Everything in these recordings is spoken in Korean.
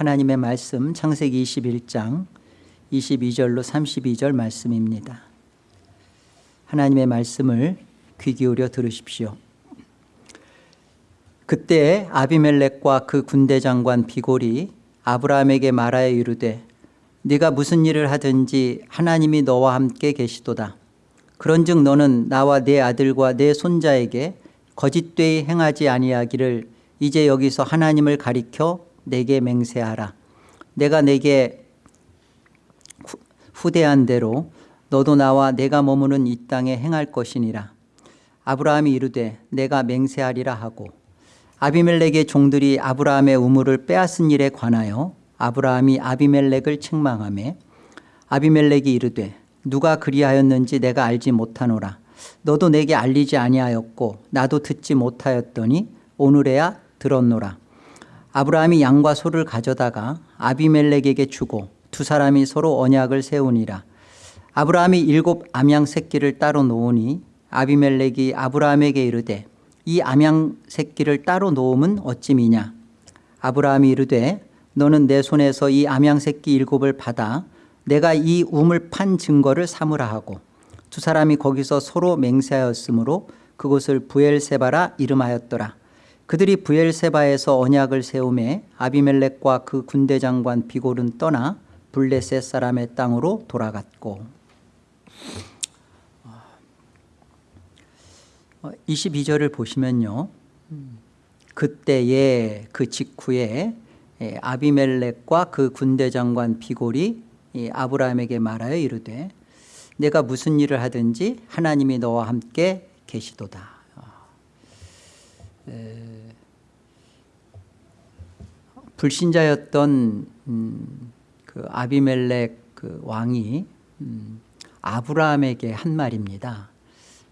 하나님의 말씀 창세기 21장 22절로 32절 말씀입니다. 하나님의 말씀을 귀 기울여 들으십시오. 그때 아비멜렉과 그 군대 장관 비골이 아브라함에게 말하여 이르되 네가 무슨 일을 하든지 하나님이 너와 함께 계시도다. 그런즉 너는 나와 내 아들과 내 손자에게 거짓되이 행하지 아니하기를 이제 여기서 하나님을 가리켜 내게 맹세하라. 내가 내게 후대한 대로 너도 나와 내가 머무는 이 땅에 행할 것이니라. 아브라함이 이르되 내가 맹세하리라 하고 아비멜렉의 종들이 아브라함의 우물을 빼앗은 일에 관하여 아브라함이 아비멜렉을 책망하며 아비멜렉이 이르되 누가 그리하였는지 내가 알지 못하노라 너도 내게 알리지 아니하였고 나도 듣지 못하였더니 오늘에야 들었노라 아브라함이 양과 소를 가져다가 아비멜렉에게 주고 두 사람이 서로 언약을 세우니라. 아브라함이 일곱 암양 새끼를 따로 놓으니 아비멜렉이 아브라함에게 이르되 이 암양 새끼를 따로 놓음은 어찜이냐? 아브라함이 이르되 너는 내 손에서 이 암양 새끼 일곱을 받아 내가 이 우물 판 증거를 삼으라 하고 두 사람이 거기서 서로 맹세하였으므로 그곳을 부엘세바라 이름하였더라 그들이 부엘세바에서 언약을 세우매 아비멜렉과 그 군대 장관 비골은 떠나 블레셋 사람의 땅으로 돌아갔고. 22절을 보시면요. 그때에 그 직후에 아비멜렉과 그 군대 장관 비골이 아브라함에게 말하여 이르되 내가 무슨 일을 하든지 하나님이 너와 함께 계시도다 불신자였던 음, 그 아비멜렉 그 왕이 음, 아브라함에게 한 말입니다.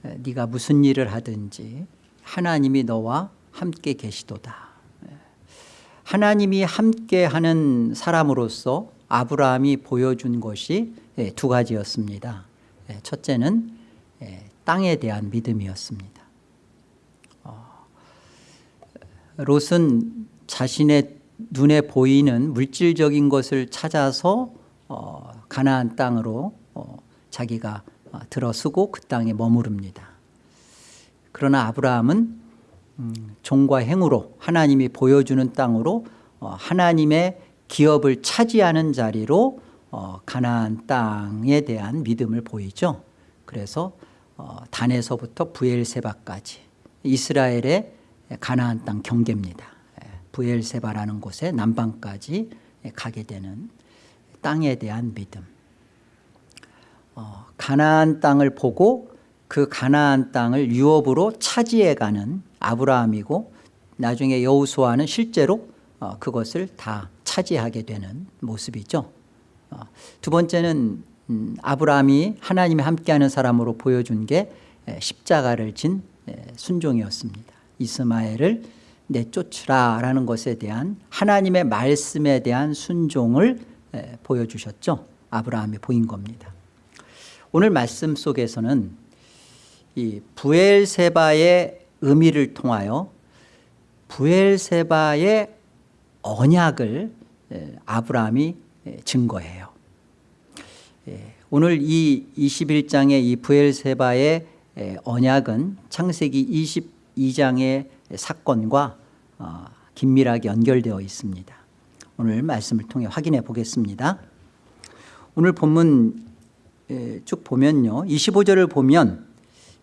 네가 무슨 일을 하든지 하나님이 너와 함께 계시도다. 하나님이 함께하는 사람으로서 아브라함이 보여준 것이 예, 두 가지였습니다. 예, 첫째는 예, 땅에 대한 믿음이었습니다. 어, 롯은 자신의 눈에 보이는 물질적인 것을 찾아서 어, 가나안 땅으로 어, 자기가 들어서고 그 땅에 머무릅니다 그러나 아브라함은 음, 종과 행으로 하나님이 보여주는 땅으로 하나님의 기업을 차지하는 자리로 어, 가나안 땅에 대한 믿음을 보이죠. 그래서 어, 단에서부터 부엘세바까지 이스라엘의 가나안 땅 경계입니다. 예, 부엘세바라는 곳에 남방까지 가게 되는 땅에 대한 믿음. 어, 가나안 땅을 보고 그 가나안 땅을 유업으로 차지해가는 아브라함이고 나중에 여우수아는 실제로 어, 그것을 다 차지하게 되는 모습이죠 어, 두 번째는 음, 아브라함이 하나님이 함께하는 사람으로 보여준 게 십자가를 진 순종이었습니다 이스마엘을 내쫓으라 라는 것에 대한 하나님의 말씀에 대한 순종을 보여주셨죠. 아브라함이 보인 겁니다. 오늘 말씀 속에서는 이 부엘세바의 의미를 통하여 부엘세바의 언약을 아브라함이 증거해요. 오늘 이 21장의 이 부엘세바의 언약은 창세기 22장의 사건과 어, 긴밀하게 연결되어 있습니다. 오늘 말씀을 통해 확인해 보겠습니다. 오늘 본문 쭉 보면요. 25절을 보면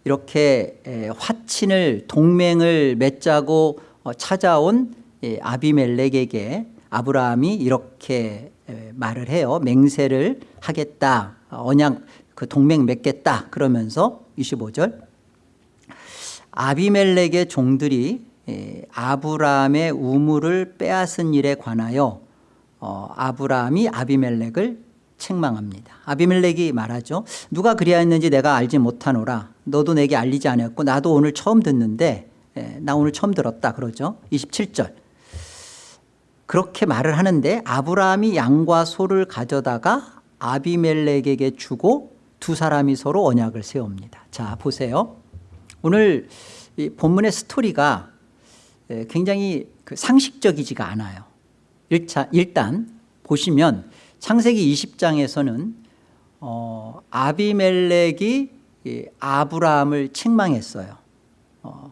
이렇게 화친을 동맹을 맺자고 어, 찾아온 아비멜렉에게 아브라함이 이렇게 말을 해요. 맹세를 하겠다. 언약 그 동맹 맺겠다. 그러면서 25절 아비멜렉의 종들이 아브라함의 우물을 빼앗은 일에 관하여 어, 아브라함이 아비멜렉을 책망합니다. 아비멜렉이 말하죠. 누가 그리하였는지 내가 알지 못하노라. 너도 내게 알리지 않았고 나도 오늘 처음 듣는데 나 오늘 처음 들었다. 그러죠. 27절. 그렇게 말을 하는데 아브라함이 양과 소를 가져다가 아비멜렉에게 주고 두 사람이 서로 언약을 세웁니다. 자 보세요 오늘 본문의 스토리가 굉장히 그 상식적이지가 않아요 일차, 일단 보시면 창세기 20장에서는 어, 아비멜렉이 이 아브라함을 책망했어요. 어,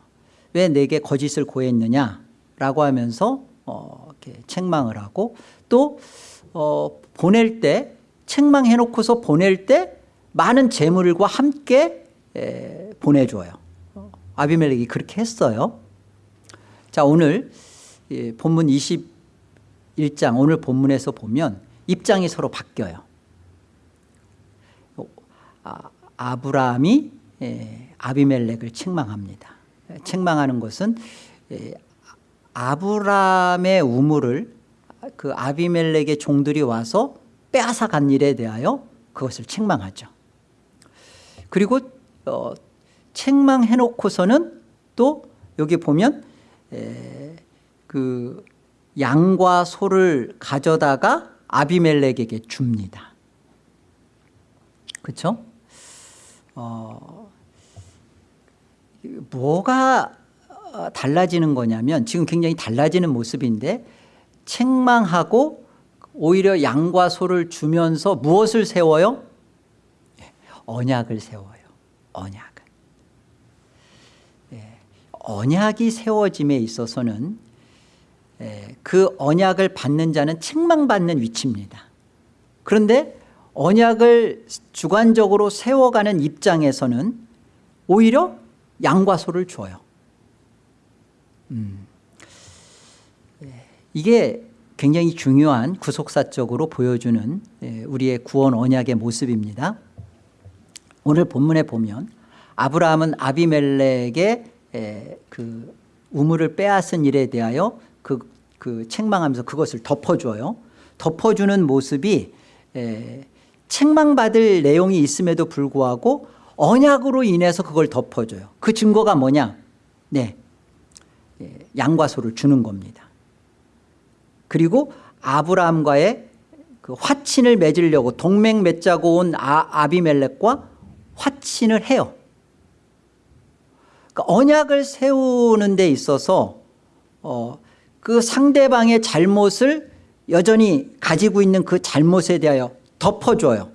왜 내게 거짓을 고했느냐라고 하면서 어, 책망을 하고 또 어, 보낼 때 책망해놓고서 보낼 때 많은 재물과 함께 에, 보내줘요. 어, 아비멜렉이 그렇게 했어요. 자 오늘 예, 본문 21장 오늘 본문에서 보면 입장이 서로 바뀌어요. 아, 아브라함이 예, 아비멜렉을 책망합니다. 책망하는 것은 예, 아브라함의 우물을 그 아비멜렉의 종들이 와서 빼앗아 간 일에 대하여 그것을 책망하죠. 그리고 어, 책망해 놓고서는 또 여기 보면 에, 그 양과 소를 가져다가 아비멜렉에게 줍니다. 그렇죠? 어, 뭐가 달라지는 거냐면 지금 굉장히 달라지는 모습인데 책망하고 오히려 양과 소를 주면서 무엇을 세워요? 언약을 세워요. 언약을. 예, 언약이 세워짐에 있어서는 예, 그 언약을 받는 자는 책망받는 위치입니다. 그런데 언약을 주관적으로 세워가는 입장에서는 오히려 양과 소를 줘요. 음. 예, 이게 굉장히 중요한 구속사적으로 보여주는 예, 우리의 구원 언약의 모습입니다. 오늘 본문에 보면 아브라함은 아비멜렉의 예, 그 우물을 빼앗은 일에 대하여 그, 그 책망하면서 그것을 덮어줘요. 덮어주는 모습이 책망받을 내용이 있음에도 불구하고 언약으로 인해서 그걸 덮어줘요. 그 증거가 뭐냐? 네, 양과 소를 주는 겁니다. 그리고 아브라함과의 그 화친을 맺으려고 동맹 맺자고 온 아, 아비멜렉과 화친을 해요. 그러니까 언약을 세우는 데 있어서 어, 그 상대방의 잘못을 여전히 가지고 있는 그 잘못에 대하여 덮어줘요.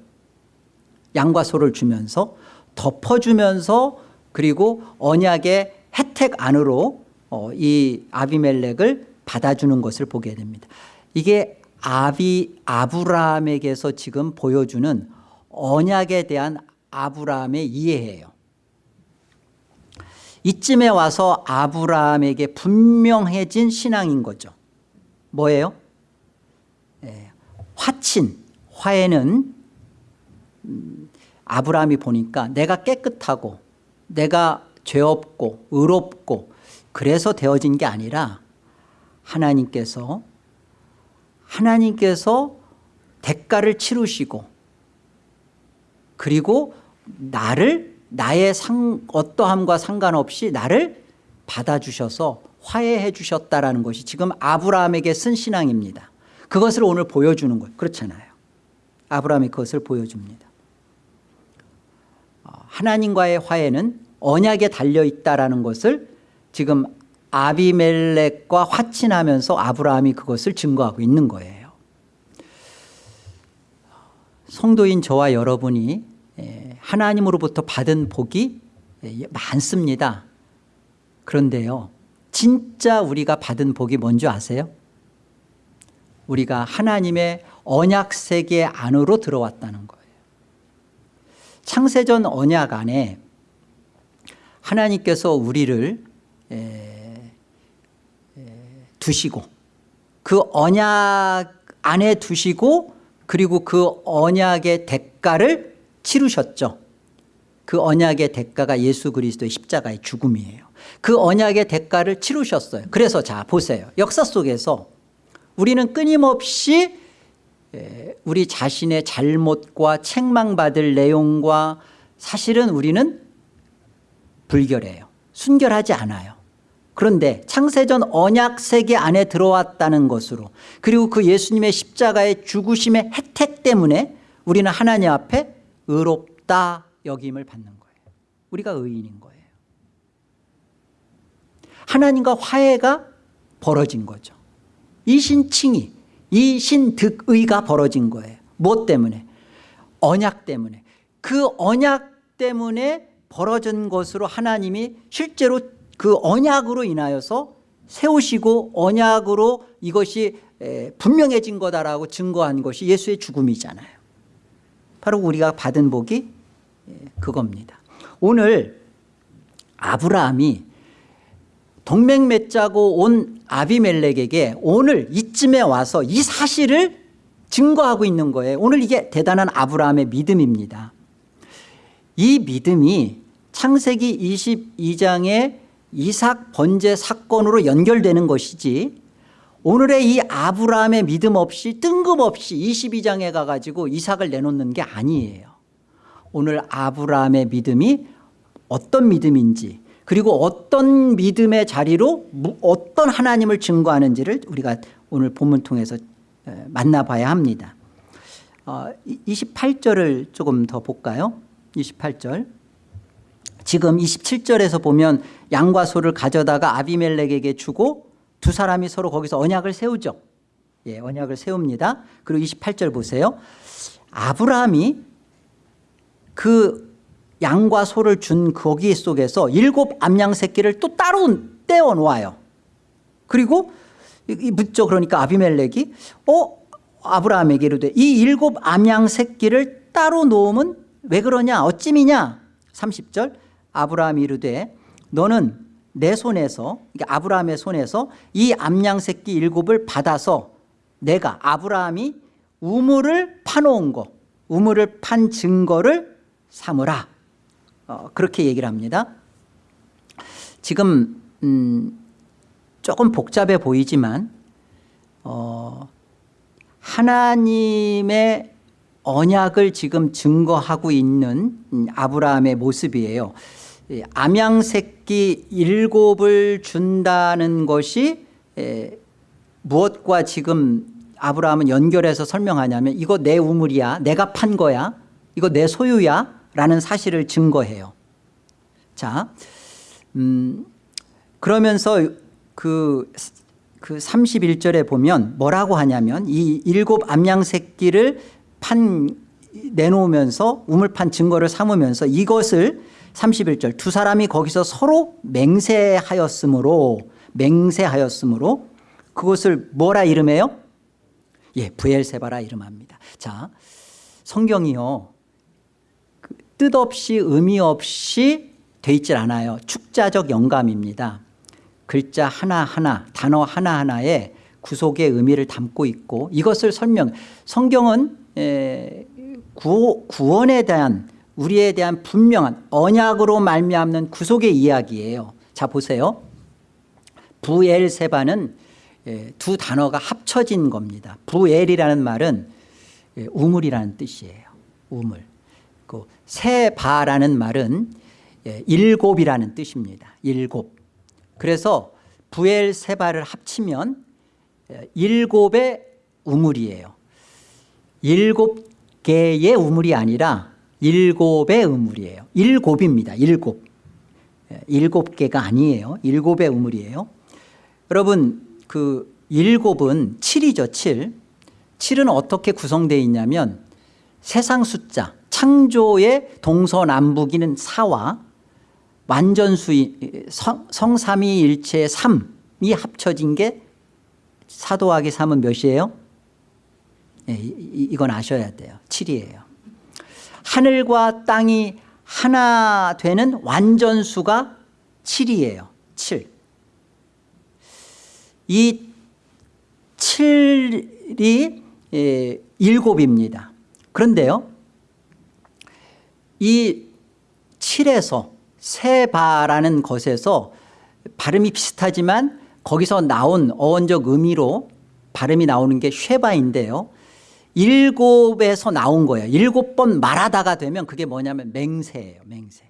양과 소를 주면서 덮어주면서 그리고 언약의 혜택 안으로 어, 이 아비멜렉을 받아주는 것을 보게 됩니다. 이게 아비 아브라함에게서 지금 보여주는 언약에 대한 아브라함의 이해예요. 이쯤에 와서 아브라함에게 분명해진 신앙인 거죠. 뭐예요? 예, 화친, 화해는 음, 아브라함이 보니까 내가 깨끗하고 내가 죄 없고 의롭고 그래서 되어진 게 아니라 하나님께서 하나님께서 대가를 치르시고 그리고 나를 나의 상, 어떠함과 상관없이 나를 받아주셔서 화해해 주셨다라는 것이 지금 아브라함에게 쓴 신앙입니다. 그것을 오늘 보여주는 거예요. 그렇잖아요. 아브라함이 그것을 보여줍니다. 어, 하나님과의 화해는 언약에 달려있다라는 것을 지금 아비멜렉과 화친하면서 아브라함이 그것을 증거하고 있는 거예요. 성도인 저와 여러분이 하나님으로부터 받은 복이 많습니다. 그런데요 진짜 우리가 받은 복이 뭔지 아세요? 우리가 하나님의 언약 세계 안으로 들어왔다는 거예요. 창세전 언약 안에 하나님께서 우리를 두시고 그 언약 안에 두시고 그리고 그 언약의 대가를 치르셨죠. 그 언약의 대가가 예수 그리스도의 십자가의 죽음이에요. 그 언약의 대가를 치르셨어요. 그래서 자 보세요. 역사 속에서 우리는 끊임없이 우리 자신의 잘못과 책망받을 내용과 사실은 우리는 불결해요. 순결하지 않아요. 그런데 창세전 언약 세계 안에 들어왔다는 것으로 그리고 그 예수님의 십자가의 죽으심의 혜택 때문에 우리는 하나님 앞에 의롭다 여김을 받는 거예요. 우리가 의인인 거예요. 하나님과 화해가 벌어진 거죠. 이 신칭이 이 신득의가 벌어진 거예요. 무엇 때문에? 언약 때문에. 그 언약 때문에 벌어진 것으로 하나님이 실제로 그 언약으로 인하여서 세우시고 언약으로 이것이 에, 분명해진 거다라고 증거한 것이 예수의 죽음이잖아요. 바로 우리가 받은 복이 예, 그겁니다. 오늘 아브라함이 동맹 맺자고 온 아비멜렉에게 오늘 이쯤에 와서 이 사실을 증거하고 있는 거예요. 오늘 이게 대단한 아브라함의 믿음입니다. 이 믿음이 창세기 22장의 이삭 번제 사건으로 연결되는 것이지 오늘의 이 아브라함의 믿음 없이 뜬금없이 22장에 가가지고 이삭을 내놓는 게 아니에요. 오늘 아브라함의 믿음이 어떤 믿음인지 그리고 어떤 믿음의 자리로 어떤 하나님을 증거하는지를 우리가 오늘 본문 통해서 만나봐야 합니다. 28절을 조금 더 볼까요? 28절 지금 27절에서 보면 양과 소를 가져다가 아비멜렉에게 주고 두 사람이 서로 거기서 언약을 세우죠. 예, 언약을 세웁니다. 그리고 28절 보세요. 아브라함이 그 양과 소를 준 거기 속에서 일곱 암양 새끼를 또 따로 떼어 놓아요. 그리고 묻죠. 그러니까 아비멜렉이 어 아브라함에게 이르되 이 일곱 암양 새끼를 따로 놓음은 왜 그러냐 어찜이냐 30절 아브라함이 이르되 너는 내 손에서 아브라함의 손에서 이 암양 새끼 일곱을 받아서 내가 아브라함이 우물을 파놓은 거 우물을 판 증거를 삼으라. 어, 그렇게 얘기를 합니다. 지금 음, 조금 복잡해 보이지만 어, 하나님의 언약을 지금 증거하고 있는 음, 아브라함의 모습이에요 암양 새끼 일곱을 준다는 것이 무엇과 지금 아브라함은 연결해서 설명하냐면 이거 내 우물이야 내가 판 거야 이거 내 소유야 라는 사실을 증거해요. 자, 음, 그러면서 그, 그 31절에 보면 뭐라고 하냐면 이 일곱 암양 새끼를 판 내놓으면서 우물판 증거를 삼으면서 이것을 31절 두 사람이 거기서 서로 맹세하였으므로 맹세하였으므로 그것을 뭐라 이름해요? 예, 부엘세바라 이름합니다. 자, 성경이요. 그 뜻없이 의미 없이 돼 있질 않아요. 축자적 영감입니다. 글자 하나하나 단어 하나하나에 구속의 의미를 담고 있고 이것을 설명 성경은 구, 구원에 대한 우리에 대한 분명한 언약으로 말미암는 구속의 이야기예요. 자 보세요. 부엘세바는 두 단어가 합쳐진 겁니다. 부엘이라는 말은 우물이라는 뜻이에요. 우물. 그 세바라는 말은 일곱이라는 뜻입니다. 일곱. 그래서 부엘세바를 합치면 일곱의 우물이에요. 일곱 개의 우물이 아니라 일곱의 우물이에요. 일곱입니다. 일곱. 예, 일곱 개가 아니에요. 일곱의 우물이에요. 여러분 그 일곱은 7이죠. 7. 7은 어떻게 구성되어 있냐면 세상 숫자 창조의 동서남북이는 4와 완전수인 성삼위일체의 3이 합쳐진 게 사도하기 3은 몇이에요? 네, 이건 아셔야 돼요. 7이에요. 하늘과 땅이 하나 되는 완전수가 7이에요. 7. 이 7이 예, 7입니다. 그런데요. 이 7에서 세바라는 것에서 발음이 비슷하지만 거기서 나온 어원적 의미로 발음이 나오는 게 쉐바인데요. 일곱에서 나온 거예요. 일곱 번 말하다가 되면 그게 뭐냐면 맹세예요. 맹세.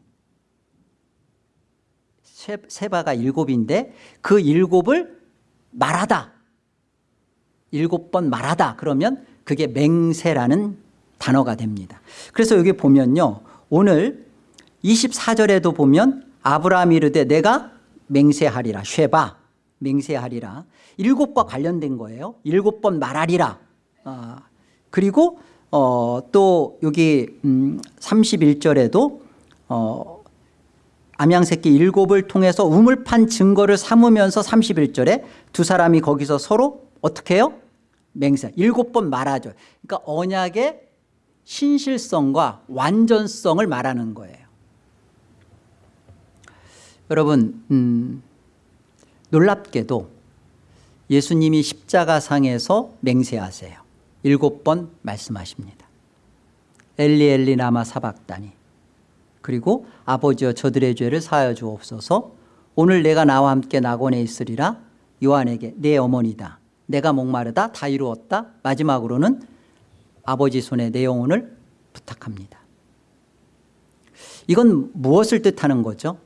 세바가 일곱인데 그 일곱을 말하다. 일곱 번 말하다 그러면 그게 맹세라는 단어가 됩니다. 그래서 여기 보면요. 오늘 24절에도 보면 아브라함이 이르되 내가 맹세하리라 쉐바 맹세하리라 일곱과 관련된 거예요 일곱 번 말하리라 아, 그리고 어, 또 여기 음, 31절에도 어, 암양새끼 일곱을 통해서 우물 판 증거를 삼으면서 31절에 두 사람이 거기서 서로 어떻게 해요? 맹세. 일곱 번 말하죠. 그러니까 언약의 신실성과 완전성을 말하는 거예요. 여러분 음, 놀랍게도 예수님이 십자가상에서 맹세하세요 일곱 번 말씀하십니다. 엘리 엘리 나마 사박다니 그리고 아버지여 저들의 죄를 사하여 주옵소서. 오늘 내가 나와 함께 낙원에 있으리라. 요한에게 내 어머니다. 내가 목마르다. 다 이루었다. 마지막으로는 아버지 손에 내 영혼을 부탁합니다. 이건 무엇을 뜻하는 거죠?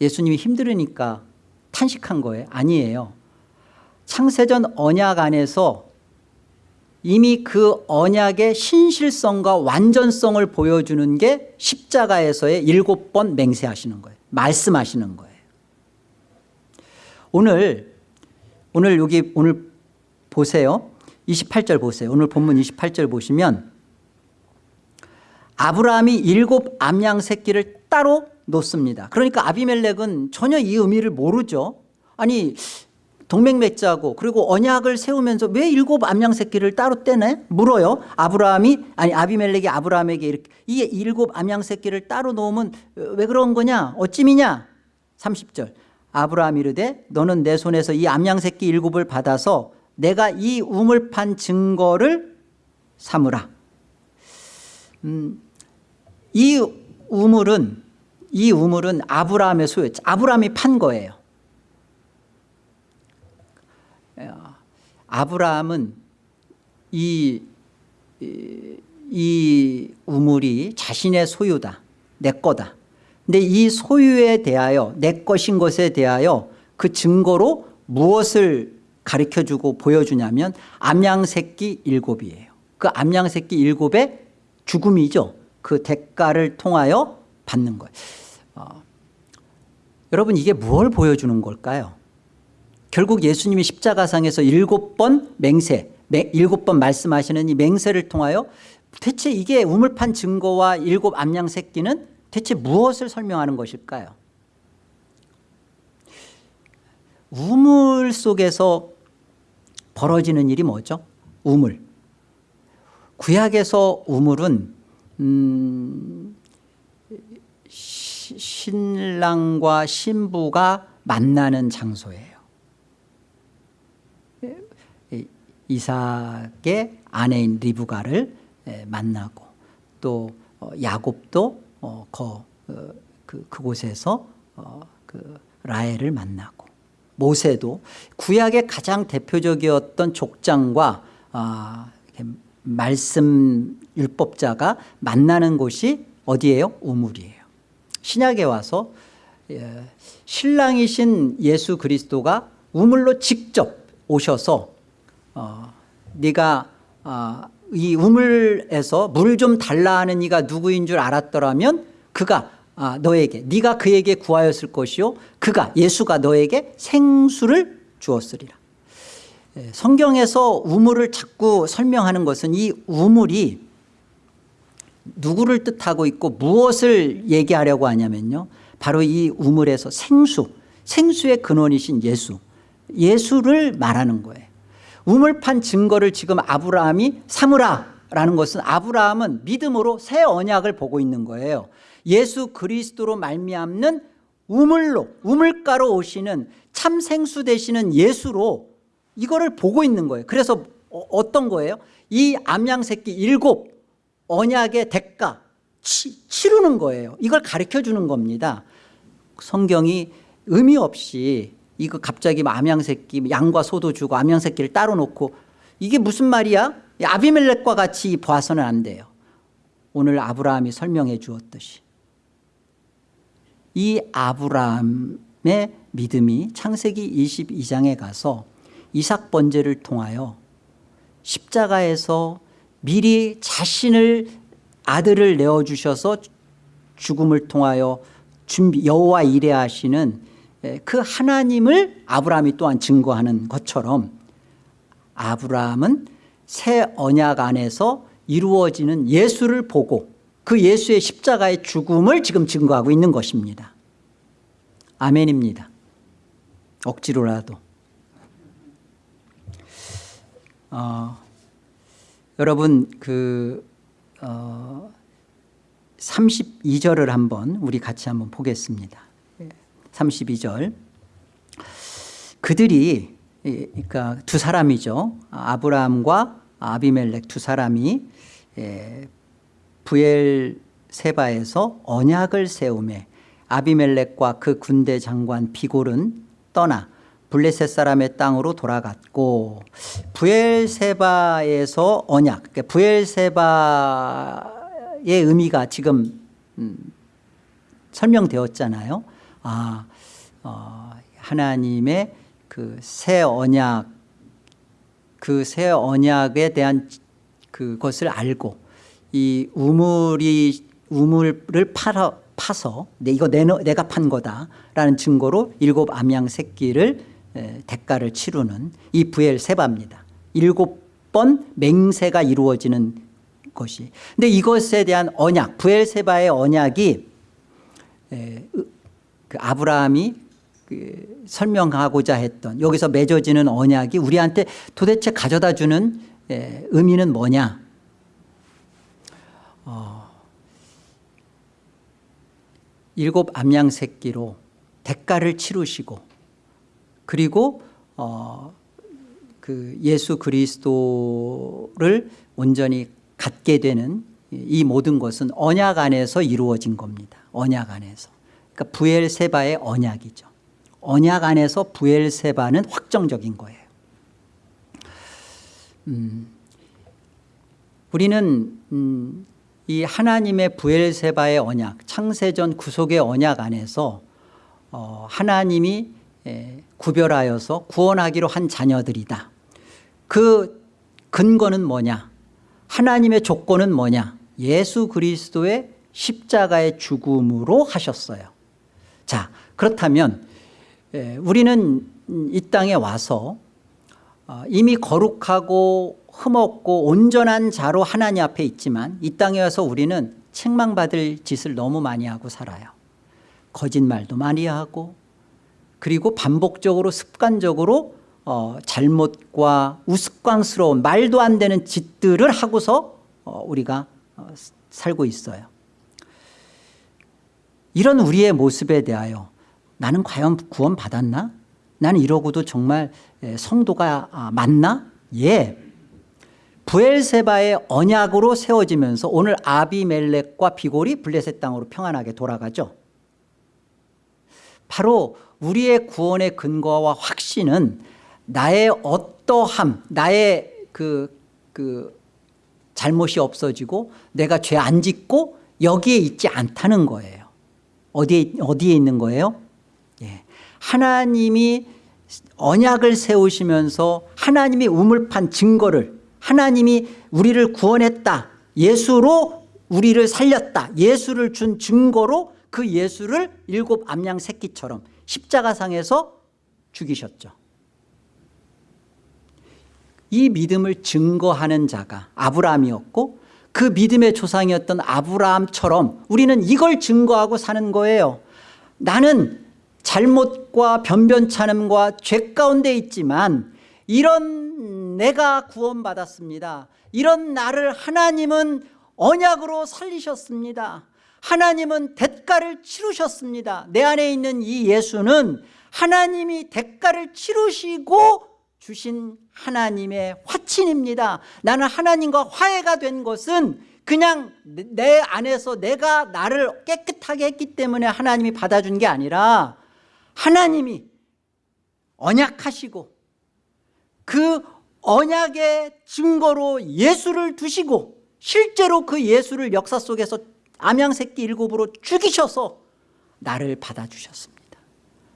예수님이 힘들으니까 탄식한 거예요? 아니에요. 창세전 언약 안에서 이미 그 언약의 신실성과 완전성을 보여주는 게 십자가에서의 일곱 번 맹세하시는 거예요. 말씀하시는 거예요. 오늘 오늘 여기 오늘 보세요. 28절 보세요. 오늘 본문 28절 보시면 아브라함이 일곱 암양 새끼를 따로 놓습니다. 그러니까 아비멜렉은 전혀 이 의미를 모르죠. 아니 동맹 맺자고 그리고 언약을 세우면서 왜 일곱 암양 새끼를 따로 떼네 물어요. 아브라함이 아니 아비멜렉이 아브라함에게 이렇게 이 일곱 암양 새끼를 따로 놓음은 왜 그런 거냐? 어찜이냐? 30절. 아브라함 이르되 너는 내 손에서 이 암양 새끼 일곱을 받아서 내가 이 우물 판 증거를 삼으라. 음, 이 우물은 이 우물은 아브라함의 소유였죠 아브라함이 판 거예요 아브라함은 이, 이, 이 우물이 자신의 소유다. 내 거다. 근데 이 소유에 대하여 내 것인 것에 대하여 그 증거로 무엇을 가르쳐주고 보여주냐면 암양새끼 일곱이에요. 그 암양새끼 일곱의 죽음이죠. 그 대가를 통하여 받는 거예요 어, 여러분 이게 무엇을 보여주는 걸까요 결국 예수님이 십자가상에서 일곱 번 맹세 일곱 번 말씀하시는 이 맹세를 통하여 대체 이게 우물판 증거와 일곱 암양 새끼는 대체 무엇을 설명하는 것일까요? 우물 속에서 벌어지는 일이 뭐죠? 우물. 구약에서 우물은 음, 신랑과 신부가 만나는 장소예요 이삭의 아내인 리브가를 만나고 또 어, 야곱도 어, 거, 어, 그, 그곳에서 그 라헬을 만나고 모세도 구약의 가장 대표적이었던 족장과 아, 말씀 율법자가 만나는 곳이 어디예요? 우물이에요 신약에 와서 예, 신랑이신 예수 그리스도가 우물로 직접 오셔서 어, 네가 어, 이 우물에서 물 좀 달라 하는 이가 누구인 줄 알았더라면 그가 아, 너에게 네가 그에게 구하였을 것이요. 그가 예수가 너에게 생수를 주었으리라. 예, 성경에서 우물을 자꾸 설명하는 것은 이 우물이 누구를 뜻하고 있고 무엇을 얘기하려고 하냐면요. 바로 이 우물에서 생수 생수의 근원이신 예수 예수를 말하는 거예요 우물판 증거를 지금 아브라함이 삼으라라는 것은 아브라함은 믿음으로 새 언약을 보고 있는 거예요. 예수 그리스도로 말미암는 우물로 우물가로 오시는 참 생수 되시는 예수로 이거를 보고 있는 거예요. 그래서 어, 어떤 거예요? 이 암양 새끼 일곱 언약의 대가 치, 치르는 거예요. 이걸 가르쳐 주는 겁니다. 성경이 의미 없이 이거 갑자기 뭐 암양새끼 양과 소도 주고 암양새끼를 따로 놓고 이게 무슨 말이야? 아비멜렉과 같이 봐서는 안 돼요. 오늘 아브라함이 설명해 주었듯이. 이 아브라함의 믿음이 창세기 22장에 가서 이삭 번제를 통하여 십자가에서 미리 자신을 아들을 내어주셔서 죽음을 통하여 준비 여호와 이래 하시는 에, 그 하나님을 아브라함이 또한 증거하는 것처럼 아브라함은 새 언약 안에서 이루어지는 예수를 보고 그 예수의 십자가의 죽음을 지금 증거하고 있는 것입니다. 아멘입니다. 억지로라도. 어, 여러분 그 어, 32절을 한번 우리 같이 한번 보겠습니다 32절. 그들이 예, 그러니까 두 사람이죠. 아브라함과 아비멜렉 두 사람이 예, 부엘 세바에서 언약을 세우매 아비멜렉과 그 군대 장관 비골은 떠나 블레셋 사람의 땅으로 돌아갔고 부엘세바에서 언약 그러니까 부엘세바의 의미가 지금 음, 설명되었잖아요 아, 어, 하나님의 그 새 언약 그 새 언약에 대한 그것을 알고 이 우물이 우물을 팔아, 파서 내 이거 내, 내가 판 거다라는 증거로 일곱 암양 새끼를 에, 대가를 치르는 이 부엘 세바입니다. 일곱 번 맹세가 이루어지는 것이. 근데 이것에 대한 언약, 부엘 세바의 언약이 에, 그 아브라함이 그 설명하고자 했던 여기서 맺어지는 언약이 우리한테 도대체 가져다 주는 에, 의미는 뭐냐? 어, 일곱 암양 새끼로 대가를 치르시고 그리고 어, 그 예수 그리스도를 온전히 갖게 되는 이 모든 것은 언약 안에서 이루어진 겁니다. 언약 안에서. 그러니까 부엘세바의 언약이죠. 언약 안에서 부엘세바는 확정적인 거예요. 음, 우리는 음, 이 하나님의 부엘세바의 언약, 창세전 구속의 언약 안에서 어, 하나님이 에, 구별하여서 구원하기로 한 자녀들이다. 그 근거는 뭐냐? 하나님의 조건은 뭐냐? 예수 그리스도의 십자가의 죽음으로 하셨어요. 자, 그렇다면 에, 우리는 이 땅에 와서 어, 이미 거룩하고 흠없고 온전한 자로 하나님 앞에 있지만 이 땅에 와서 우리는 책망받을 짓을 너무 많이 하고 살아요. 거짓말도 많이 하고 그리고 반복적으로 습관적으로 어, 잘못과 우스꽝스러운 말도 안 되는 짓들을 하고서 어, 우리가 어, 살고 있어요. 이런 우리의 모습에 대하여 나는 과연 구원 받았나? 나는 이러고도 정말 성도가 아, 맞나? 예. 부엘세바의 언약으로 세워지면서 오늘 아비멜렉과 비골이 블레셋 땅으로 평안하게 돌아가죠. 바로 우리의 구원의 근거와 확신은 나의 어떠함, 나의 그, 그 잘못이 없어지고 내가 죄 안 짓고 여기에 있지 않다는 거예요. 어디에, 어디에 있는 거예요? 예. 하나님이 언약을 세우시면서 하나님이 우물판 증거를 하나님이 우리를 구원했다. 예수로 우리를 살렸다. 예수를 준 증거로 그 예수를 일곱 암양 새끼처럼 십자가상에서 죽이셨죠. 이 믿음을 증거하는 자가 아브라함이었고 그 믿음의 조상이었던 아브라함처럼 우리는 이걸 증거하고 사는 거예요. 나는 잘못과 변변찮음과 죄 가운데 있지만 이런 내가 구원받았습니다. 이런 나를 하나님은 언약으로 살리셨습니다. 하나님은 대가를 치르셨습니다. 내 안에 있는 이 예수는 하나님이 대가를 치르시고 주신 하나님의 화 친입니다. 나는 하나님과 화해가 된 것은 그냥 내 안에서 내가 나를 깨끗하게 했기 때문에 하나님이 받아준 게 아니라 하나님이 언약하시고 그 언약의 증거로 예수를 두시고 실제로 그 예수를 역사 속에서 암양새끼 일곱으로 죽이셔서 나를 받아주셨습니다.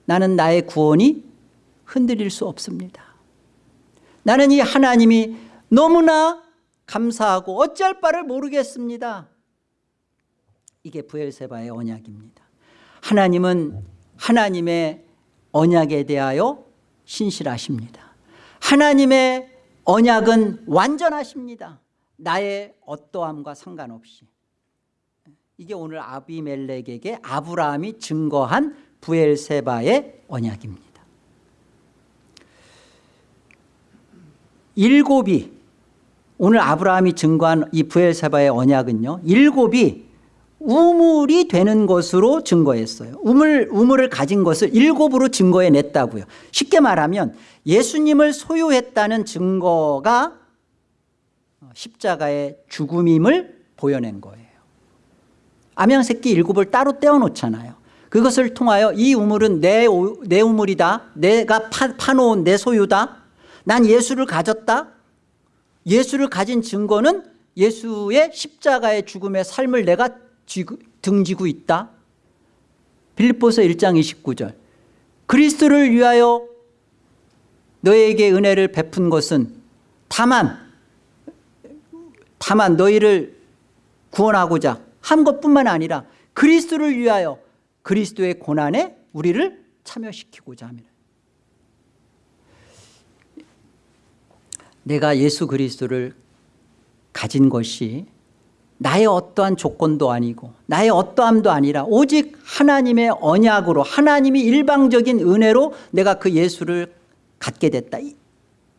나는 나의 구원이 흔들릴 수 없습니다. 나는 이 하나님이 너무나 감사하고 어찌할 바를 모르겠습니다. 이게 부엘세바의 언약입니다. 하나님은 하나님의 언약에 대하여 신실하십니다 하나님의 언약은 완전하십니다 나의 어떠함과 상관없이 이게 오늘 아비멜렉에게 아브라함이 증거한 부엘세바의 언약입니다 일곱이 오늘 아브라함이 증거한 이 부엘세바의 언약은요 일곱이 우물이 되는 것으로 증거했어요. 우물, 우물을 가진 것을 일곱으로 증거해냈다고요. 쉽게 말하면 예수님을 소유했다는 증거가 십자가의 죽음임을 보여낸 거예요. 암양새끼 일곱을 따로 떼어놓잖아요. 그것을 통하여 이 우물은 내, 내 우물이다. 내가 파, 파놓은 내 소유다 난 예수를 가졌다. 예수를 가진 증거는 예수의 십자가의 죽음의 삶을 내가 쥐고, 등지고 있다. 빌립보서 1장 29절. 그리스도를 위하여 너에게 은혜를 베푼 것은 다만 다만 너희를 구원하고자 한 것뿐만 아니라 그리스도를 위하여 그리스도의 고난에 우리를 참여시키고자 합니다 내가 예수 그리스도를 가진 것이 나의 어떠한 조건도 아니고 나의 어떠함도 아니라 오직 하나님의 언약으로 하나님이 일방적인 은혜로 내가 그 예수를 갖게 됐다.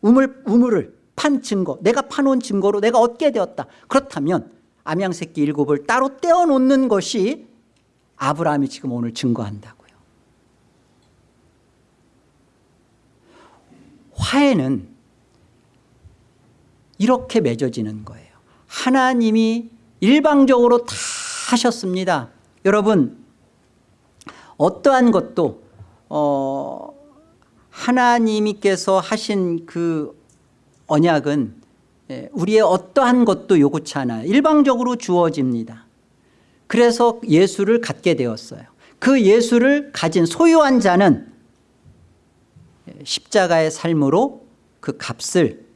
우물, 우물을 판 증거 내가 파놓은 증거로 내가 얻게 되었다. 그렇다면 암양새끼 일곱을 따로 떼어놓는 것이 아브라함이 지금 오늘 증거한다고요. 화해는 이렇게 맺어지는 거예요. 하나님이 일방적으로 다 하셨습니다. 여러분 어떠한 것도 어, 하나님께서 하신 그 언약은 예, 우리의 어떠한 것도 요구치 않아요. 일방적으로 주어집니다. 그래서 예수를 갖게 되었어요. 그 예수를 가진 소유한 자는 십자가의 삶으로 그 값을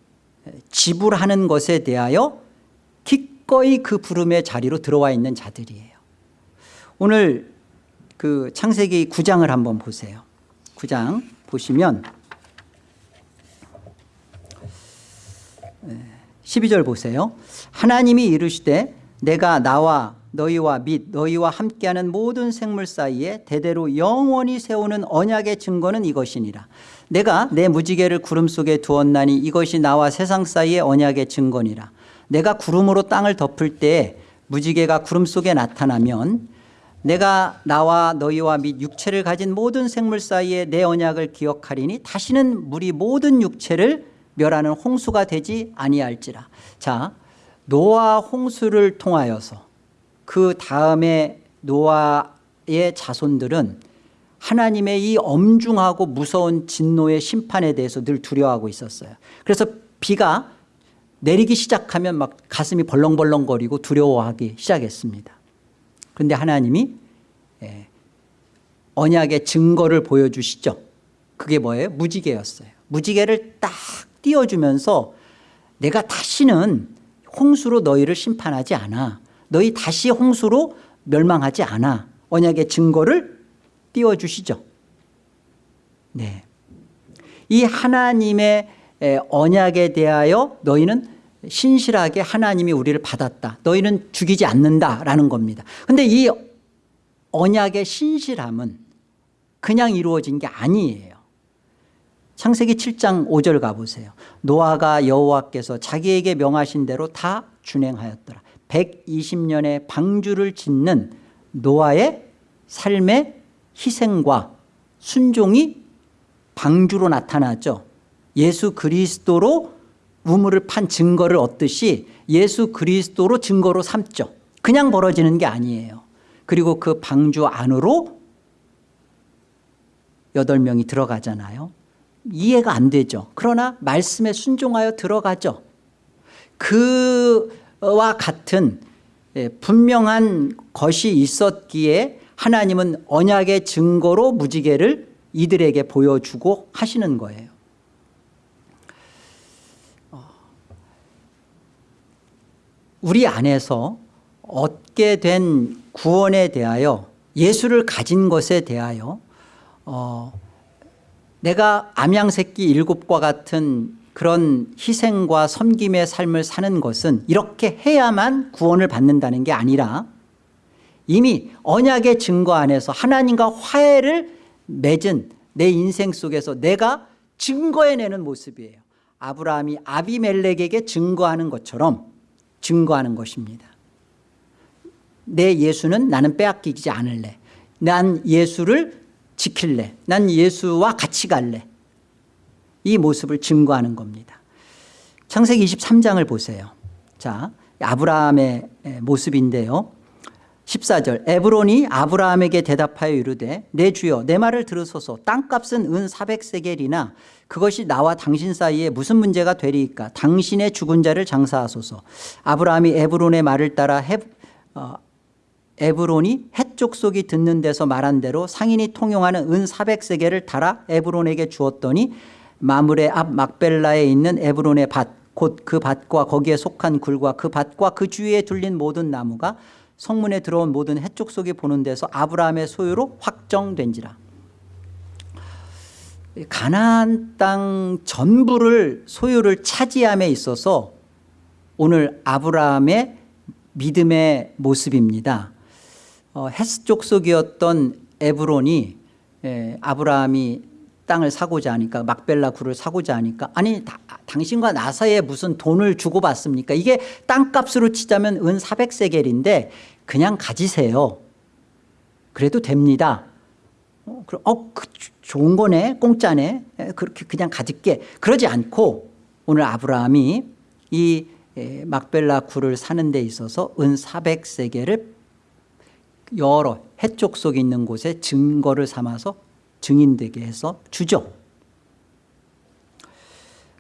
지불하는 것에 대하여 기꺼이 그 부름의 자리로 들어와 있는 자들이에요. 오늘 그 창세기 9장을 한번 보세요. 9장 보시면 12절 보세요. 하나님이 이르시되 내가 나와 너희와 및 너희와 함께하는 모든 생물 사이에 대대로 영원히 세우는 언약의 증거는 이것이니라. 내가 내 무지개를 구름 속에 두었나니 이것이 나와 세상 사이의 언약의 증거니라. 내가 구름으로 땅을 덮을 때에 무지개가 구름 속에 나타나면 내가 나와 너희와 및 육체를 가진 모든 생물 사이에 내 언약을 기억하리니 다시는 물이 모든 육체를 멸하는 홍수가 되지 아니할지라. 자 노아 홍수를 통하여서 그 다음에 노아의 자손들은 하나님의 이 엄중하고 무서운 진노의 심판에 대해서 늘 두려워하고 있었어요. 그래서 비가 내리기 시작하면 막 가슴이 벌렁벌렁거리고 두려워하기 시작했습니다. 그런데 하나님이 예, 언약의 증거를 보여주시죠. 그게 뭐예요? 무지개였어요. 무지개를 딱 띄워주면서 내가 다시는 홍수로 너희를 심판하지 않아 너희 다시 홍수로 멸망하지 않아. 언약의 증거를 띄워주시죠. 네. 이 하나님의 언약에 대하여 너희는 신실하게 하나님이 우리를 받았다. 너희는 죽이지 않는다라는 겁니다. 그런데 이 언약의 신실함은 그냥 이루어진 게 아니에요. 창세기 7장 5절 가보세요. 노아가 여호와께서 자기에게 명하신 대로 다 준행하였더라 120년의 방주를 짓는 노아의 삶의 희생과 순종이 방주로 나타나죠. 예수 그리스도로 우물을 판 증거를 얻듯이 예수 그리스도로 증거로 삼죠. 그냥 벌어지는 게 아니에요. 그리고 그 방주 안으로 여덟 명이 들어가잖아요. 이해가 안 되죠. 그러나 말씀에 순종하여 들어가죠. 그 와 같은 예, 분명한 것이 있었기에 하나님은 언약의 증거로 무지개를 이들에게 보여주고 하시는 거예요. 어, 우리 안에서 얻게 된 구원에 대하여 예수를 가진 것에 대하여 어, 내가 암양새끼 일곱과 같은 그런 희생과 섬김의 삶을 사는 것은 이렇게 해야만 구원을 받는다는 게 아니라 이미 언약의 증거 안에서 하나님과 화해를 맺은 내 인생 속에서 내가 증거해내는 모습이에요. 아브라함이 아비멜렉에게 증거하는 것처럼 증거하는 것입니다. 내 예수는 나는 빼앗기지 않을래. 난 예수를 지킬래. 난 예수와 같이 갈래 이 모습을 증거하는 겁니다. 창세기 23장을 보세요. 자 아브라함의 모습인데요. 14절 에브론이 아브라함에게 대답하여 이르되 내 주여 내 말을 들으소서. 땅값은 은 400세겔이나 그것이 나와 당신 사이에 무슨 문제가 되리이까? 당신의 죽은 자를 장사하소서. 아브라함이 에브론의 말을 따라 해, 어, 에브론이 해족속이 듣는 데서 말한 대로 상인이 통용하는 은 400세겔을 달아 에브론에게 주었더니 마물의 앞 막벨라에 있는 에브론의 밭 곧 그 밭과 거기에 속한 굴과 그 밭과 그 주위에 둘린 모든 나무가 성문에 들어온 모든 해쪽 속이 보는 데서 아브라함의 소유로 확정된지라. 가나안 땅 전부를 소유를 차지함에 있어서 오늘 아브라함의 믿음의 모습입니다. 어, 헷 족속이었던 에브론이 에, 아브라함이 땅을 사고자 하니까 막벨라 굴을 사고자 하니까 아니 다, 당신과 나 사이에 무슨 돈을 주고받습니까? 이게 땅값으로 치자면 은 400세겔인데 그냥 가지세요. 그래도 됩니다. 어, 어 그, 좋은 거네 공짜네. 에, 그렇게 그냥 가질게. 그러지 않고 오늘 아브라함이 이 에, 막벨라 굴을 사는 데 있어서 은 400세겔을 여러 해쪽 속에 있는 곳에 증거를 삼아서 증인되게 해서 주죠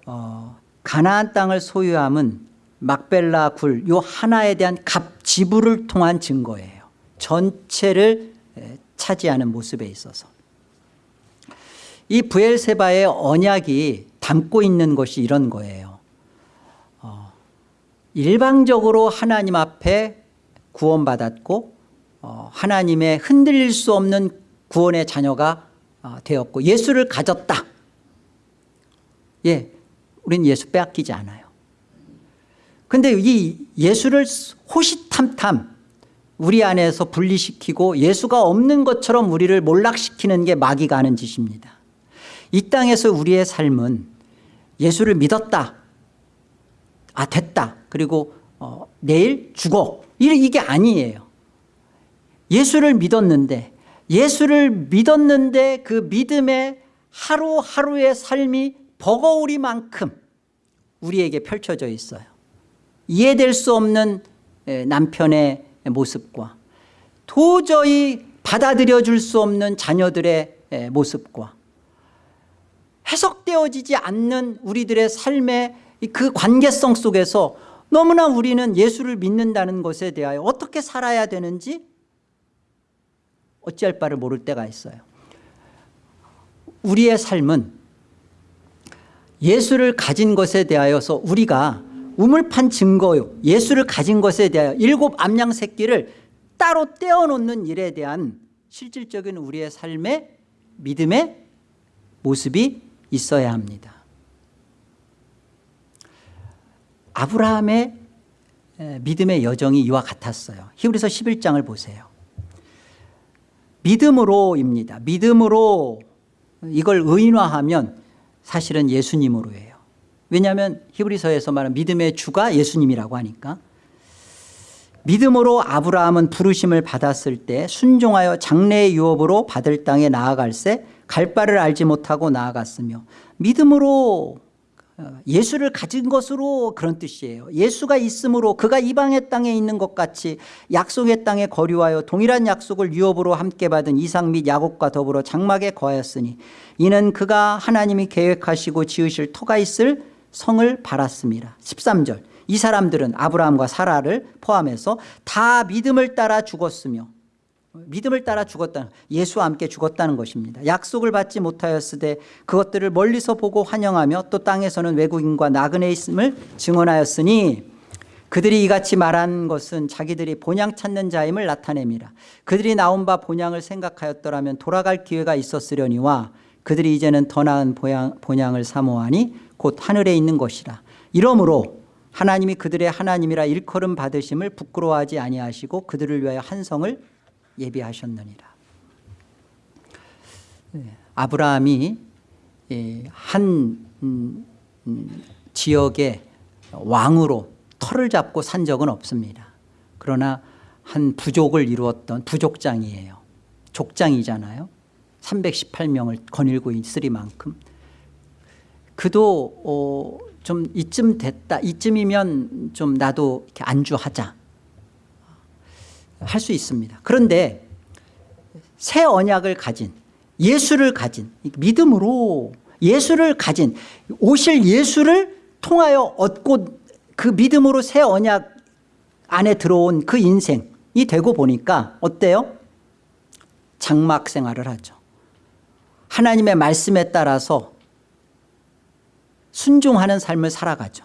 어, 가나안 땅을 소유함은 막벨라 굴 요 하나에 대한 값 지불을 통한 증거예요. 전체를 차지하는 모습에 있어서. 이 부엘세바의 언약이 담고 있는 것이 이런 거예요. 어, 일방적으로 하나님 앞에 구원받았고 어, 하나님의 흔들릴 수 없는 구원의 자녀가 어, 되었고 예수를 가졌다. 예, 우린 예수 빼앗기지 않아요. 근데 이 예수를 호시탐탐 우리 안에서 분리시키고 예수가 없는 것처럼 우리를 몰락시키는 게 마귀가 하는 짓입니다. 이 땅에서 우리의 삶은 예수를 믿었다. 아 됐다. 그리고 어, 내일 죽어. 이게 아니에요. 예수를 믿었는데 예수를 믿었는데 그 믿음의 하루하루의 삶이 버거우리만큼 우리에게 펼쳐져 있어요. 이해될 수 없는 남편의 모습과 도저히 받아들여 줄 수 없는 자녀들의 모습과 해석되어지지 않는 우리들의 삶의 그 관계성 속에서 너무나 우리는 예수를 믿는다는 것에 대하여 어떻게 살아야 되는지 어찌할 바를 모를 때가 있어요. 우리의 삶은 예수를 가진 것에 대하여서 우리가 우물판 증거요 예수를 가진 것에 대하여 일곱 암양 새끼를 따로 떼어놓는 일에 대한 실질적인 우리의 삶의 믿음의 모습이 있어야 합니다. 아브라함의 믿음의 여정이 이와 같았어요. 히브리서 11장을 보세요 믿음으로입니다. 믿음으로 이걸 의인화하면 사실은 예수님으로예요. 왜냐하면 히브리서에서 말하는 믿음의 주가 예수님이라고 하니까. 믿음으로 아브라함은 부르심을 받았을 때 순종하여 장래의 유업으로 받을 땅에 나아갈새 갈 바를 알지 못하고 나아갔으며 믿음으로 어, 예수를 가진 것으로 그런 뜻이에요. 예수가 있으므로 그가 이방의 땅에 있는 것 같이 약속의 땅에 거류하여 동일한 약속을 유업으로 함께 받은 이삭 및 야곱과 더불어 장막에 거하였으니 이는 그가 하나님이 계획하시고 지으실 터가 있을 성을 바랐습니다. 13절. 이 사람들은 아브라함과 사라를 포함해서 다 믿음을 따라 죽었으며 믿음을 따라 죽었다는 예수와 함께 죽었다는 것입니다. 약속을 받지 못하였으되 그것들을 멀리서 보고 환영하며 또 땅에서는 외국인과 나그네 있음을 증언하였으니 그들이 이같이 말한 것은 자기들이 본향 찾는 자임을 나타냅니다. 그들이 나온 바 본향을 생각하였더라면 돌아갈 기회가 있었으려니와 그들이 이제는 더 나은 보양, 본향 을 사모하니 곧 하늘에 있는 것이라. 이러므로 하나님이 그들의 하나님이라 일컬음 받으심을 부끄러워하지 아니하시고 그들을 위하여 한성을 예비하셨느니라. 네, 아브라함이 예, 한 음, 음, 지역의 왕으로 털을 잡고 산 적은 없습니다. 그러나 한 부족을 이루었던 부족장이에요. 족장이잖아요. 318명을 거닐고 있으리 만큼. 그도 어, 좀 이쯤 됐다 이쯤이면 좀 나도 이렇게 안주하자 할 수 있습니다. 그런데 새 언약을 가진 예수를 가진 믿음으로 예수를 가진 오실 예수를 통하여 얻고 그 믿음으로 새 언약 안에 들어온 그 인생이 되고 보니까 어때요? 장막 생활을 하죠. 하나님의 말씀에 따라서 순종하는 삶을 살아가죠.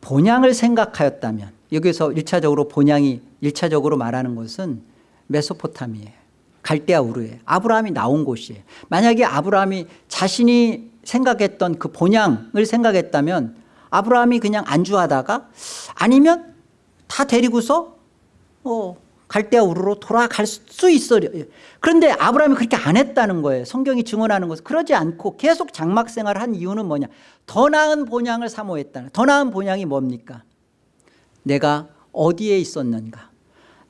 본향을 생각하였다면 여기서 1차적으로 본향이 1차적으로 말하는 것은 메소포타미에요 갈대아 우르에 아브라함이 나온 곳이에요. 만약에 아브라함이 자신이 생각했던 그 본향을 생각했다면 아브라함이 그냥 안주하다가 아니면 다 데리고서 어, 갈대아 우르로 돌아갈 수 있어 그런데 아브라함이 그렇게 안 했다는 거예요. 성경이 증언하는 것은 그러지 않고 계속 장막 생활을 한 이유는 뭐냐? 더 나은 본향을 사모했다는 더 나은 본향이 뭡니까 내가 어디에 있었는가?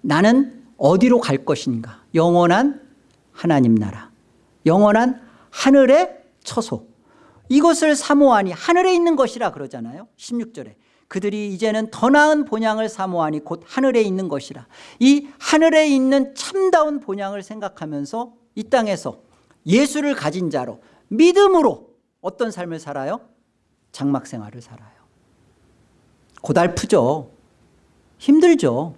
나는 어디로 갈 것인가? 영원한 하나님 나라. 영원한 하늘의 처소. 이것을 사모하니 하늘에 있는 것이라 그러잖아요. 16절에. 그들이 이제는 더 나은 본향을 사모하니 곧 하늘에 있는 것이라. 이 하늘에 있는 참다운 본향을 생각하면서 이 땅에서 예수를 가진 자로 믿음으로 어떤 삶을 살아요? 장막 생활을 살아요. 고달프죠 힘들죠.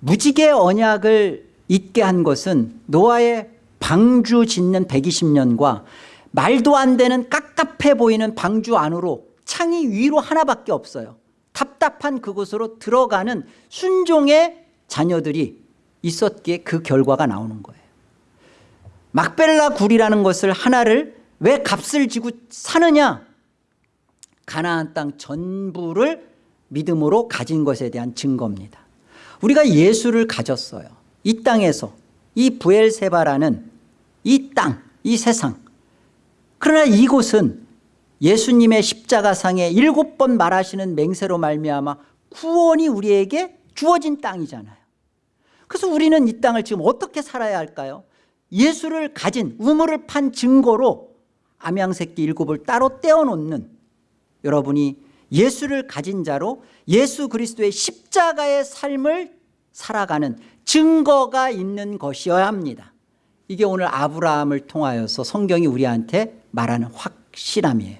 무지개 언약을 잊게 한 것은 노아의 방주 짓는 120년과 말도 안 되는 깝깝해 보이는 방주 안으로 창이 위로 하나밖에 없어요. 답답한 그곳으로 들어가는 순종의 자녀들이 있었기에 그 결과가 나오는 거예요. 막벨라 굴이라는 것을 하나를 왜 값을 지고 사느냐? 가나안 땅 전부를 믿음으로 가진 것에 대한 증거입니다. 우리가 예수를 가졌어요. 이 땅에서 이 부엘세바라는 이 땅, 이 세상. 그러나 이곳은 예수님의 십자가상에 일곱 번 말하시는 맹세로 말미암아 구원이 우리에게 주어진 땅이잖아요. 그래서 우리는 이 땅을 지금 어떻게 살아야 할까요? 예수를 가진 우물을 판 증거로 암양새끼 일곱을 따로 떼어놓는 여러분이 예수를 가진 자로 예수 그리스도의 십자가의 삶을 살아가는 증거가 있는 것이어야 합니다. 이게 오늘 아브라함을 통하여서 성경이 우리한테 말하는 확실함이에요.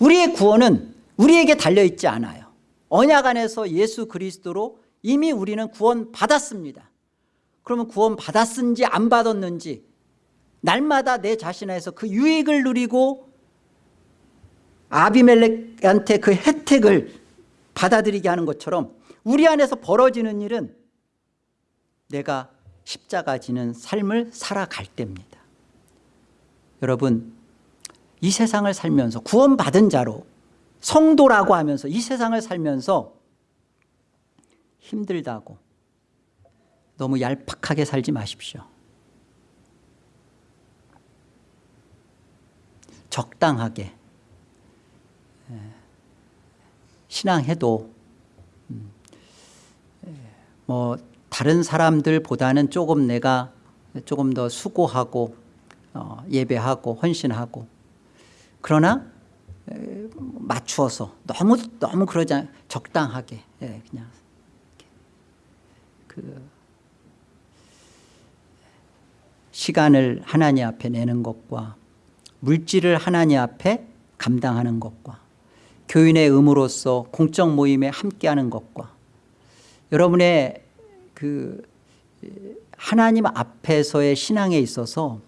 우리의 구원은 우리에게 달려있지 않아요. 언약 안에서 예수 그리스도로 이미 우리는 구원 받았습니다. 그러면 구원 받았는지 안 받았는지 날마다 내 자신에서 그 유익을 누리고 아비멜렉한테 그 혜택을 받아들이게 하는 것처럼 우리 안에서 벌어지는 일은 내가 십자가 지는 삶을 살아갈 때입니다. 여러분 이 세상을 살면서 구원받은 자로 성도라고 하면서 이 세상을 살면서 힘들다고 너무 얄팍하게 살지 마십시오. 적당하게 신앙해도 음, 뭐 다른 사람들보다는 조금 내가 조금 더 수고하고 어, 예배하고 헌신하고 그러나 맞추어서 너무 너무 그러지 않, 적당하게 예, 그냥 그 시간을 하나님 앞에 내는 것과 물질을 하나님 앞에 감당하는 것과 교인의 의무로서 공적 모임에 함께하는 것과 여러분의 그 하나님 앞에서의 신앙에 있어서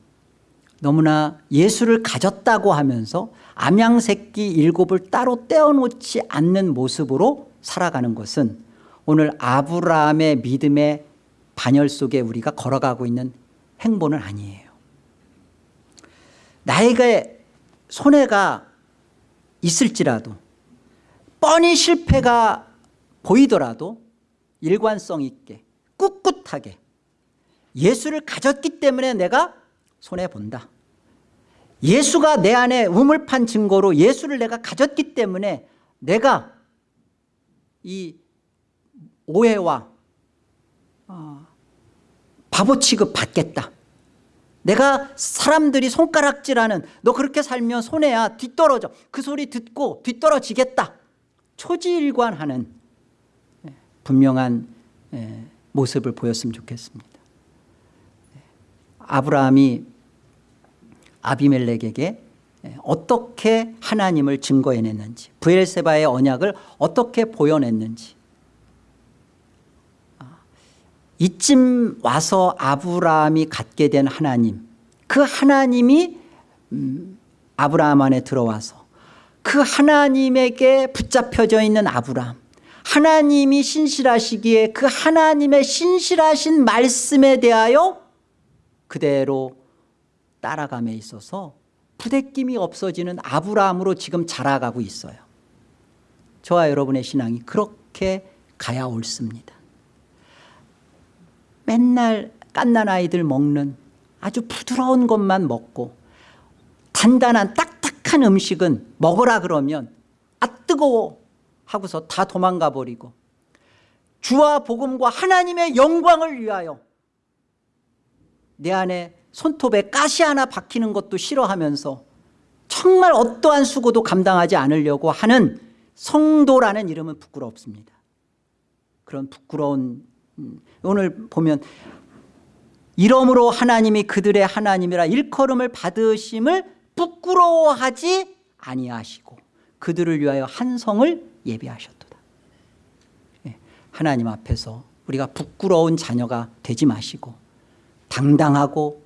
너무나 예수를 가졌다고 하면서 암양새끼 일곱을 따로 떼어놓지 않는 모습으로 살아가는 것은 오늘 아브라함의 믿음의 반열 속에 우리가 걸어가고 있는 행보는 아니에요. 나에게 손해가 있을지라도 뻔히 실패가 보이더라도 일관성 있게 꿋꿋하게 예수를 가졌기 때문에 내가 손해본다. 예수가 내 안에 우물판 증거로 예수를 내가 가졌기 때문에 내가 이 오해와 어, 바보 취급 받겠다. 내가 사람들이 손가락질하는 너 그렇게 살면 손해야 뒤떨어져. 그 소리 듣고 뒤떨어지겠다 초지일관하는 예, 분명한 예, 모습을 보였으면 좋겠습니다. 아브라함이 아비멜렉에게 어떻게 하나님을 증거해냈는지 부엘세바의 언약을 어떻게 보여냈는지. 아, 이쯤 와서 아브라함이 갖게 된 하나님 그 하나님이 음, 아브라함 안에 들어와서 그 하나님에게 붙잡혀져 있는 아브라함. 하나님이 신실하시기에 그 하나님의 신실하신 말씀에 대하여 그대로 따라감에 있어서 부대낌이 없어지는 아브라함으로 지금 자라가고 있어요. 저와 여러분의 신앙이 그렇게 가야 옳습니다. 맨날 깐난 아이들 먹는 아주 부드러운 것만 먹고 단단한 딱 딱한 음식은 먹으라 그러면 아 뜨거워 하고서 다 도망가 버리고 주와 복음과 하나님의 영광을 위하여 내 안에 손톱에 가시 하나 박히는 것도 싫어하면서 정말 어떠한 수고도 감당하지 않으려고 하는 성도라는 이름은 부끄럽습니다. 그런 부끄러운 음, 오늘 보면 이러므로 하나님이 그들의 하나님이라 일컬음을 받으심을 부끄러워하지 아니하시고 그들을 위하여 한 성을 예비하셨도다. 예, 하나님 앞에서 우리가 부끄러운 자녀가 되지 마시고 당당하고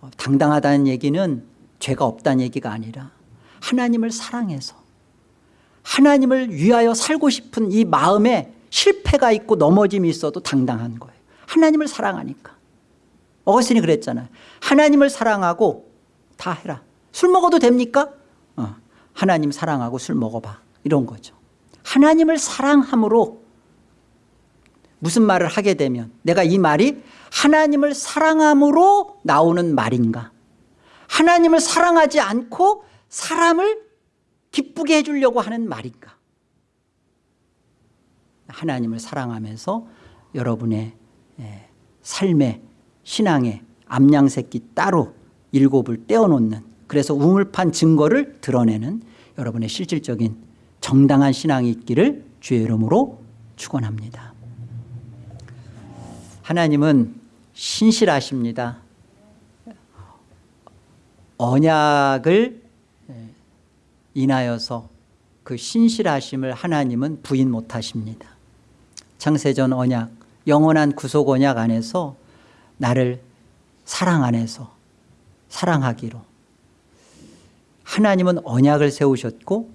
어, 당당하다는 얘기는 죄가 없다는 얘기가 아니라 하나님을 사랑해서 하나님을 위하여 살고 싶은 이 마음에 실패가 있고 넘어짐이 있어도 당당한 거예요. 하나님을 사랑하니까. 어거스틴이 그랬잖아요. 하나님을 사랑하고 다 해라. 술 먹어도 됩니까? 어, 하나님 사랑하고 술 먹어봐. 이런 거죠. 하나님을 사랑함으로 무슨 말을 하게 되면 내가 이 말이 하나님을 사랑함으로 나오는 말인가? 하나님을 사랑하지 않고 사람을 기쁘게 해주려고 하는 말인가? 하나님을 사랑하면서 여러분의 예, 삶의 신앙의 암양새끼 따로 일곱을 떼어놓는 그래서 우물판 증거를 드러내는 여러분의 실질적인 정당한 신앙이 있기를 주의 이름으로 축원합니다. 하나님은 신실하십니다. 언약을 인하여서 그 신실하심을 하나님은 부인 못하십니다. 창세전 언약 영원한 구속 언약 안에서 나를 사랑 안에서 사랑하기로 하나님은 언약을 세우셨고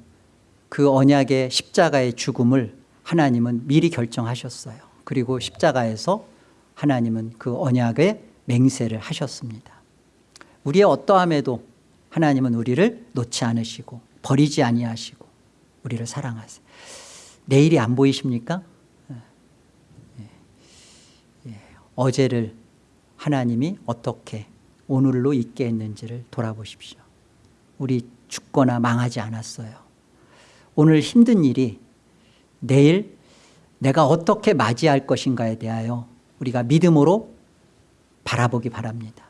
그 언약의 십자가의 죽음을 하나님은 미리 결정하셨어요. 그리고 십자가에서 하나님은 그 언약의 맹세를 하셨습니다 우리의 어떠함에도 하나님은 우리를 놓지 않으시고 버리지 아니하시고 우리를 사랑하세요 내일이 안 보이십니까? 예. 예. 어제를 하나님이 어떻게 오늘로 있게 했는지를 돌아보십시오. 우리 죽거나 망하지 않았어요. 오늘 힘든 일이 내일 내가 어떻게 맞이할 것인가에 대하여 우리가 믿음으로 바라보기 바랍니다.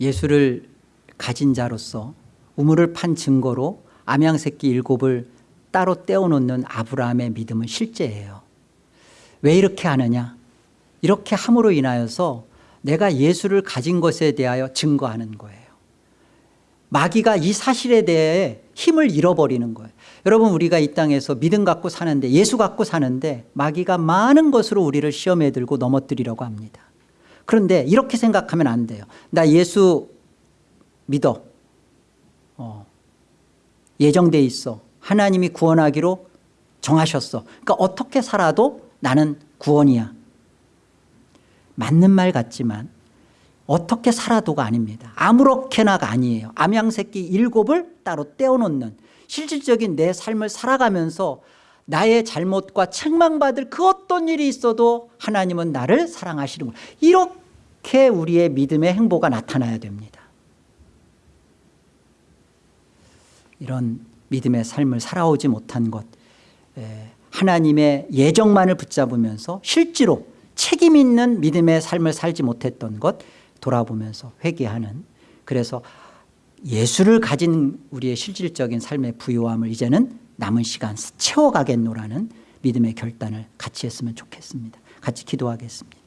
예수를 가진 자로서 우물을 판 증거로 암양새끼 일곱을 따로 떼어놓는 아브라함의 믿음은 실제예요. 왜 이렇게 하느냐 이렇게 함으로 인하여서 내가 예수를 가진 것에 대하여 증거하는 거예요. 마귀가 이 사실에 대해 힘을 잃어버리는 거예요. 여러분 우리가 이 땅에서 믿음 갖고 사는데 예수 갖고 사는데 마귀가 많은 것으로 우리를 시험에 들고 넘어뜨리려고 합니다. 그런데 이렇게 생각하면 안 돼요. 나 예수 믿어. 어, 예정돼 있어. 하나님이 구원하기로 정하셨어. 그러니까 어떻게 살아도 나는 구원이야. 맞는 말 같지만 어떻게 살아도가 아닙니다. 아무렇게나가 아니에요. 암양새끼 일곱을 따로 떼어놓는 실질적인 내 삶을 살아가면서 나의 잘못과 책망받을 그 어떤 일이 있어도 하나님은 나를 사랑하시는 거 이렇게 우리의 믿음의 행보가 나타나야 됩니다. 이런 믿음의 삶을 살아오지 못한 것 에, 하나님의 예정만을 붙잡으면서 실제로 책임 있는 믿음의 삶을 살지 못했던 것 돌아보면서 회개하는 그래서 예수를 가진 우리의 실질적인 삶의 부요함을 이제는 남은 시간 채워가겠노라는 믿음의 결단을 같이 했으면 좋겠습니다. 같이 기도하겠습니다.